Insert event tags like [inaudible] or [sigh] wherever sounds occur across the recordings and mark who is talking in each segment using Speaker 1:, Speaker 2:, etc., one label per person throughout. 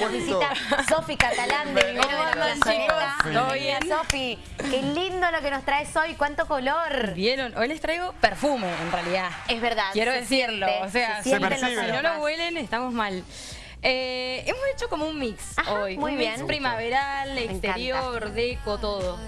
Speaker 1: nos visita Sofi Catalán de Vivero de la Plazoleta. Sofi. Qué lindo lo que nos traes hoy, cuánto color.
Speaker 2: Vieron, hoy les traigo perfume en realidad.
Speaker 1: Es verdad.
Speaker 2: Quiero
Speaker 1: se
Speaker 2: decirlo,
Speaker 1: siente,
Speaker 2: o sea,
Speaker 1: se
Speaker 2: si no lo huelen estamos mal. Eh, hemos hecho como un mix
Speaker 1: Ajá,
Speaker 2: hoy,
Speaker 1: muy
Speaker 2: un
Speaker 1: bien.
Speaker 2: mix primaveral, exterior, deco, todo.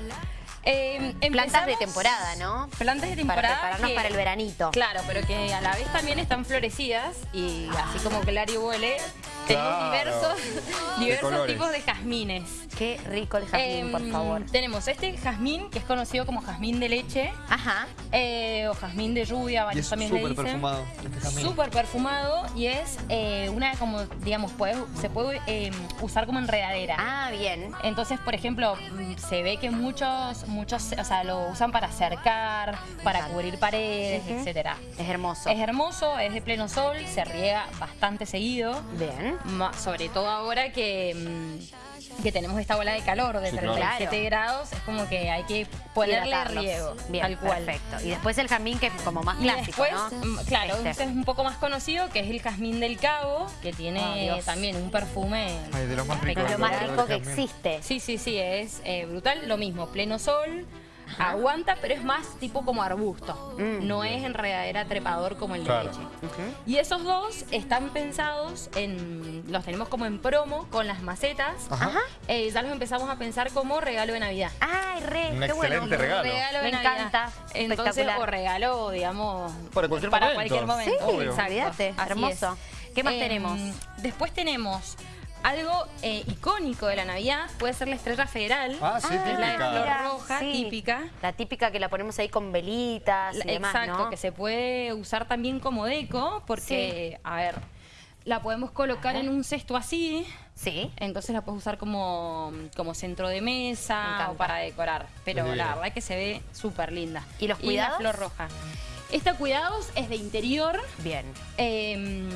Speaker 2: Eh,
Speaker 1: Plantas de temporada, ¿no?
Speaker 2: Plantas de
Speaker 1: Para
Speaker 2: temporada.
Speaker 1: prepararnos
Speaker 2: que-
Speaker 1: para el veranito.
Speaker 2: Claro, pero que a la vez también están florecidas y así como Clary huele, tenemos
Speaker 3: Claro.
Speaker 2: diversos, diversos tipos de jazmines.
Speaker 1: Qué rico el jazmín, por
Speaker 2: Em,
Speaker 1: favor.
Speaker 2: Tenemos este jazmín que es conocido como jazmín de leche
Speaker 1: Ajá.
Speaker 2: eh, o jazmín de lluvia, varios también le
Speaker 3: súper
Speaker 2: dicen.
Speaker 3: perfumado. este jazmín.
Speaker 2: Súper perfumado y es eh, una como, digamos, puede- se puede eh, usar como enredadera.
Speaker 1: Ah, bien.
Speaker 2: Entonces, por ejemplo, mm, se ve que muchos, muchos, o sea, lo usan para cercar, para
Speaker 1: Exacto.
Speaker 2: cubrir paredes,
Speaker 1: Ujú.
Speaker 2: etcétera.
Speaker 1: Es hermoso.
Speaker 2: Es hermoso, es de pleno sol, se riega bastante seguido.
Speaker 1: Bien.
Speaker 2: Sobre todo ahora que, mm, que tenemos esta ola de calor de
Speaker 3: Sí, claro.
Speaker 2: 37 grados, es como que hay que ponerle
Speaker 1: Hidratarlos.
Speaker 2: riego,
Speaker 1: Bien,
Speaker 2: tal cual.
Speaker 1: perfecto. Y después el jazmín que es como más
Speaker 2: Y
Speaker 1: clásico,
Speaker 2: después,
Speaker 1: ¿no?
Speaker 2: mm, claro,
Speaker 1: Este.
Speaker 2: este es un poco más conocido, que es el jazmín del cabo, que tiene
Speaker 1: Dios.
Speaker 2: también un perfume
Speaker 3: Ay, de los más ricos.
Speaker 1: Es lo más rico que existe.
Speaker 2: Sí, sí, sí, es eh, brutal. Lo mismo, pleno sol, aguanta, pero es más tipo como arbusto.
Speaker 1: Mm.
Speaker 2: No es enredadera trepador como el de
Speaker 3: Claro.
Speaker 2: leche.
Speaker 1: Ujú.
Speaker 2: Y esos dos están pensados en. Los tenemos como en promo con las macetas.
Speaker 3: Ajá.
Speaker 2: Eh, ya los empezamos a pensar como regalo de Navidad.
Speaker 1: Ay, re,
Speaker 3: Un
Speaker 1: qué bueno.
Speaker 3: excelente regalo.
Speaker 2: de
Speaker 1: Me
Speaker 2: Navidad.
Speaker 1: encanta.
Speaker 2: Entonces, o regalo, digamos,
Speaker 3: Para cualquier
Speaker 2: para
Speaker 3: momento.
Speaker 2: cualquier momento.
Speaker 1: Sí,
Speaker 3: Obvio.
Speaker 2: Exacto.
Speaker 1: olvídate,
Speaker 2: Así
Speaker 1: hermoso.
Speaker 2: es.
Speaker 1: ¿Qué más
Speaker 2: Em,
Speaker 1: tenemos?
Speaker 2: Después tenemos algo eh, icónico de la Navidad, puede ser la estrella federal.
Speaker 3: Ah, sí,
Speaker 1: Ah,
Speaker 2: Es la de
Speaker 3: típica.
Speaker 2: flor roja,
Speaker 1: sí.
Speaker 2: típica.
Speaker 1: La típica que la ponemos ahí con velitas y
Speaker 2: La-
Speaker 1: demás,
Speaker 2: Exacto,
Speaker 1: ¿no?
Speaker 2: que se puede usar también como deco, porque, a ver, la podemos colocar en un cesto así,
Speaker 1: Sí.
Speaker 2: entonces la puedes usar como, como centro de
Speaker 1: Me
Speaker 2: mesa o para decorar. Pero la verdad que se ve súper linda.
Speaker 1: ¿Y los
Speaker 2: la
Speaker 1: cuidados?
Speaker 2: flor roja. Esta cuidados es de interior
Speaker 1: Bien.
Speaker 2: eh,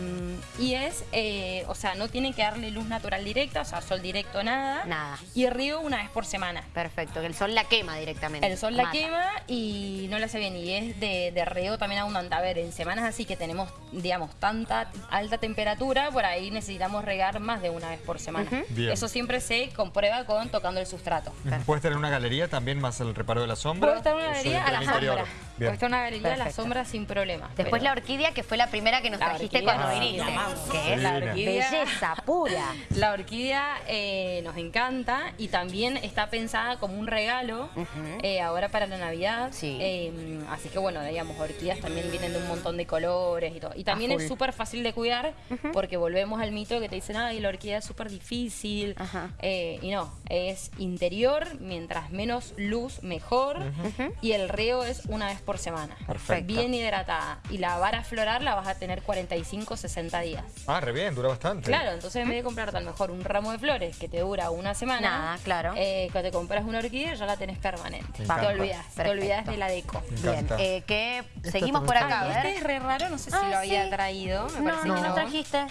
Speaker 2: y es, eh, o sea, no tiene que darle luz natural directa, o sea, sol directo nada.
Speaker 1: Nada.
Speaker 2: Y río una vez por semana.
Speaker 1: Perfecto, que el sol la quema directamente.
Speaker 2: El sol la
Speaker 1: Mata.
Speaker 2: quema y no la hace bien. Y es de, de riego también abundante. A ver, en semanas así que tenemos, digamos, tanta alta temperatura, por ahí necesitamos regar más de una vez por semana.
Speaker 3: Bien.
Speaker 2: Eso siempre se comprueba con tocando el sustrato.
Speaker 3: ¿Puedes tener una galería también más el reparo de la sombra?
Speaker 2: Puede estar en una
Speaker 3: ¿O
Speaker 2: galería a la
Speaker 3: el interior?
Speaker 2: sombra.
Speaker 3: Bien.
Speaker 2: En una galería a la
Speaker 1: Perfecto.
Speaker 2: sombra sin problema.
Speaker 1: Después
Speaker 2: pero-
Speaker 1: la orquídea, que fue la primera que nos
Speaker 2: La
Speaker 1: trajiste
Speaker 2: orquídea,
Speaker 1: cuando viniste. Que es
Speaker 2: La orquídea.
Speaker 1: belleza pura. [laughs]
Speaker 2: La orquídea eh, nos encanta y también está pensada como un regalo eh, ahora para la Navidad.
Speaker 1: Sí.
Speaker 2: Eh, así que bueno, digamos, orquídeas también vienen de un montón de colores y todo. Y también
Speaker 1: A
Speaker 2: es súper fácil de cuidar porque volvemos al mito que te dicen, ay, la orquídea es súper difícil.
Speaker 1: Ajá.
Speaker 2: Eh, y no, es interior, mientras menos luz, mejor. Y el riego es una vez por semana.
Speaker 3: Perfecto.
Speaker 2: Bien hidratada. Y la vara florar la vas a tener 45, 60 días.
Speaker 3: Ah, re bien, dura bastante.
Speaker 2: Claro, entonces en vez de comprarte a lo mejor un ramo de flores que te dura una semana,
Speaker 1: Nada, claro.
Speaker 2: eh, que te compras una orquídea ya la tenés permanente.
Speaker 3: Me
Speaker 2: Te olvidas, te olvidas de la deco.
Speaker 1: Bien, eh, que seguimos por acá, a ver.
Speaker 2: este es re raro, no sé si
Speaker 1: Ah,
Speaker 2: lo había
Speaker 1: sí.
Speaker 2: traído, me
Speaker 1: No,
Speaker 2: parece
Speaker 1: no,
Speaker 2: que
Speaker 1: no
Speaker 2: no.
Speaker 1: trajiste.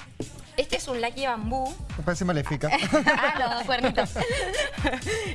Speaker 2: Este es un Lucky Bambú.
Speaker 3: Me parece maléfica.
Speaker 1: Ah, los [laughs] dos cuernitos.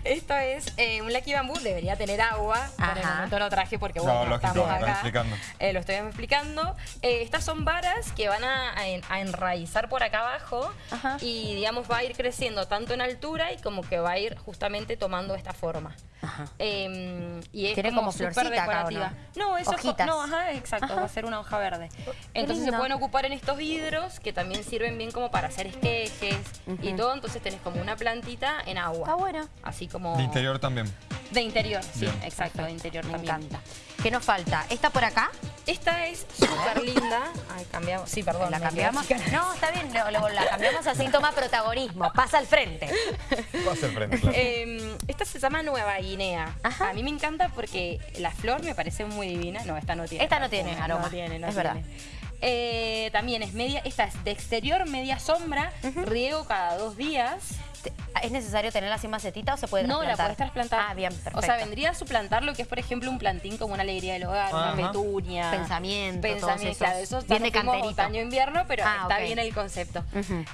Speaker 2: Esto es eh, un Lucky Bambú, debería tener agua. Por el
Speaker 1: Ajá.
Speaker 2: momento lo traje porque
Speaker 3: No,
Speaker 2: bueno, estamos acá.
Speaker 3: explicando.
Speaker 2: Eh, lo estoy explicando. Eh, estas son varas que van a, a enraizar por acá abajo
Speaker 1: Ajá.
Speaker 2: y digamos va a ir creciendo tanto en altura y como que va a ir justamente tomando esta forma.
Speaker 1: Ajá.
Speaker 2: Eh, y es
Speaker 1: Tiene como
Speaker 2: súper
Speaker 1: florcita acá, ¿o
Speaker 2: decorativa.
Speaker 1: no?
Speaker 2: No,
Speaker 1: Hojitas.
Speaker 2: no, ajá, exacto,
Speaker 1: Ajá.
Speaker 2: va a ser una hoja verde. Entonces se pueden ocupar en estos vidrios que también sirven bien como para hacer esquejes y todo. Entonces tenés como una plantita en agua.
Speaker 1: Está bueno.
Speaker 2: Así como...
Speaker 3: De interior también.
Speaker 2: De interior, sí,
Speaker 3: Bien.
Speaker 2: exacto, de interior
Speaker 1: Me
Speaker 2: también.
Speaker 1: encanta. ¿Qué nos falta? ¿Esta por acá?
Speaker 2: Esta es súper linda. Ay, cambiamos. Sí, perdón.
Speaker 1: la cambiamos. No, está bien, lo- lo- la cambiamos así, toma protagonismo, pasa al frente.
Speaker 3: Va a ser frente, claro.
Speaker 2: Eh, esta se llama Nueva Guinea.
Speaker 1: Ajá.
Speaker 2: A mí me encanta porque la flor me parece muy divina. No, esta no tiene.
Speaker 1: Esta no tiene aroma,
Speaker 2: No tiene, no
Speaker 1: es
Speaker 2: tiene.
Speaker 1: verdad.
Speaker 2: Eh, también es media, esta es de exterior media sombra, riego cada dos días.
Speaker 1: ¿Es necesario tenerla sin macetita o se puede
Speaker 2: No, la
Speaker 1: trasplantar?
Speaker 2: puedes trasplantar.
Speaker 1: Ah, bien, perfecto.
Speaker 2: O sea, vendría a suplantar lo que es, por ejemplo, un plantín como una alegría del hogar,
Speaker 3: Ajá.
Speaker 2: una petunia.
Speaker 1: Pensamiento,
Speaker 2: Pensamiento, claro. Eso
Speaker 1: Bien de
Speaker 2: está como
Speaker 1: canterito.
Speaker 2: otoño-invierno, pero
Speaker 1: Ah,
Speaker 2: está bien el concepto.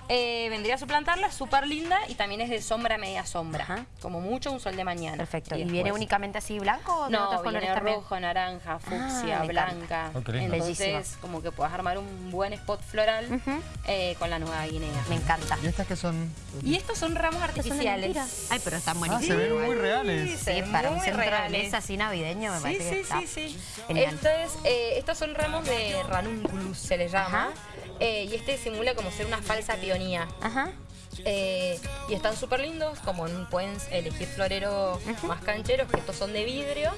Speaker 2: Eh, vendría a suplantarla, súper linda y también es de sombra a media sombra.
Speaker 1: Ajá.
Speaker 2: Como mucho un sol de mañana.
Speaker 1: Perfecto. ¿Y, viene únicamente así blanco o de
Speaker 2: No,
Speaker 1: otros colores
Speaker 2: viene
Speaker 1: también?
Speaker 2: rojo, naranja, fucsia,
Speaker 1: Ah, me encanta.
Speaker 2: blanca.
Speaker 3: Qué lindo.
Speaker 2: Entonces,
Speaker 1: Bellísimo.
Speaker 2: como que puedas armar un buen spot floral
Speaker 1: Ujú.
Speaker 2: eh, con la nueva guinea.
Speaker 1: Me encanta.
Speaker 3: ¿Y estas que son?
Speaker 2: Y estos son ramos
Speaker 1: de
Speaker 2: artificiales.
Speaker 1: Ay, pero están
Speaker 3: Ah,
Speaker 1: buenísimos.
Speaker 3: se ven muy reales.
Speaker 2: se
Speaker 1: Sí, para un centro de
Speaker 2: reales.
Speaker 1: mesa así navideño me
Speaker 2: Sí,
Speaker 1: parece que
Speaker 2: sí,
Speaker 1: está
Speaker 2: sí, sí.
Speaker 1: genial.
Speaker 2: Esto es, eh, estos son ramos de ranunculus, se les llama. Eh, y este simula como ser una falsa peonía.
Speaker 1: Ajá.
Speaker 2: Eh, y están súper lindos, como pueden elegir floreros más cancheros, que estos son de vidrio.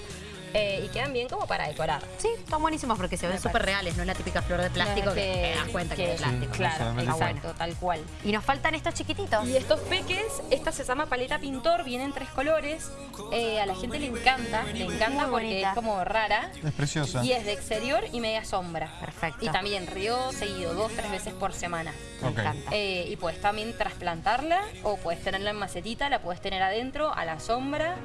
Speaker 2: Eh, y quedan bien como para decorar.
Speaker 1: Sí, están buenísimos porque se ven súper reales, no es la típica flor de plástico
Speaker 2: No,
Speaker 1: que, te das cuenta que, es de plástico.
Speaker 3: Sí,
Speaker 2: Claro, exacto, tal cual.
Speaker 1: Y nos faltan estos chiquititos.
Speaker 2: Y estos peques, esta se llama paleta pintor, viene en tres colores. eh, a la gente le encanta, le encanta
Speaker 1: Muy
Speaker 2: porque
Speaker 1: bonita.
Speaker 2: es como rara.
Speaker 3: Es preciosa.
Speaker 2: Y es de exterior y media sombra.
Speaker 1: Perfecto.
Speaker 2: Y también río seguido, dos, tres veces por semana.
Speaker 1: Me
Speaker 3: Ok.
Speaker 1: encanta.
Speaker 2: Eh, y puedes también trasplantarla o puedes tenerla en macetita, la puedes tener adentro, a la sombra.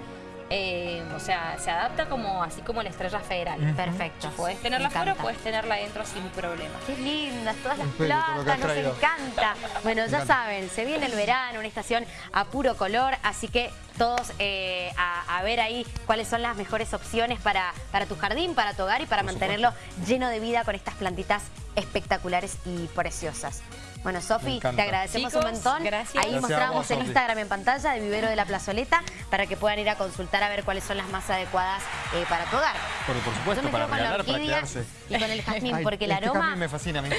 Speaker 2: Eh, o sea, se adapta como así como la estrella federal.
Speaker 1: Perfecto.
Speaker 2: Puedes tenerla afuera o puedes tenerla adentro sin problema.
Speaker 1: Qué lindas, todas las plantas, nos encanta. Bueno, ya
Speaker 3: encanta.
Speaker 1: saben, se viene el verano, una estación a puro color, así que todos eh, a, a ver ahí cuáles son las mejores opciones para, para tu jardín, para tu hogar y para mantenerlo lleno de vida con estas plantitas espectaculares y preciosas. Bueno, Sofi, te agradecemos
Speaker 2: Chicos,
Speaker 1: un montón.
Speaker 2: gracias.
Speaker 1: Ahí
Speaker 3: Gracias
Speaker 1: mostramos
Speaker 3: vos,
Speaker 1: en
Speaker 3: Sofi.
Speaker 1: Instagram en pantalla de Vivero de la Plazoleta para que puedan ir a consultar a ver cuáles son las más adecuadas eh, para tu hogar.
Speaker 3: Pero por
Speaker 1: Yo
Speaker 3: supuesto,
Speaker 1: me
Speaker 3: para
Speaker 1: quedo con la
Speaker 3: regalar, para
Speaker 1: orquídea
Speaker 3: quedarse.
Speaker 1: y con el jazmín,
Speaker 3: Ay,
Speaker 1: porque el
Speaker 3: este
Speaker 1: aroma
Speaker 3: jazmín me fascina a mí.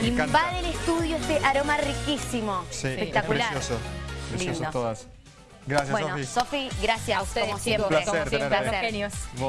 Speaker 3: Me encanta.
Speaker 1: invade el estudio este aroma riquísimo.
Speaker 3: Sí,
Speaker 1: Espectacular.
Speaker 3: Precioso. Precioso
Speaker 1: Lindo.
Speaker 3: todas. Gracias,
Speaker 1: Bueno,
Speaker 3: Sofi.
Speaker 1: Sofi, gracias
Speaker 2: A ustedes,
Speaker 1: como siempre.
Speaker 3: Un placer
Speaker 2: como siempre, genios.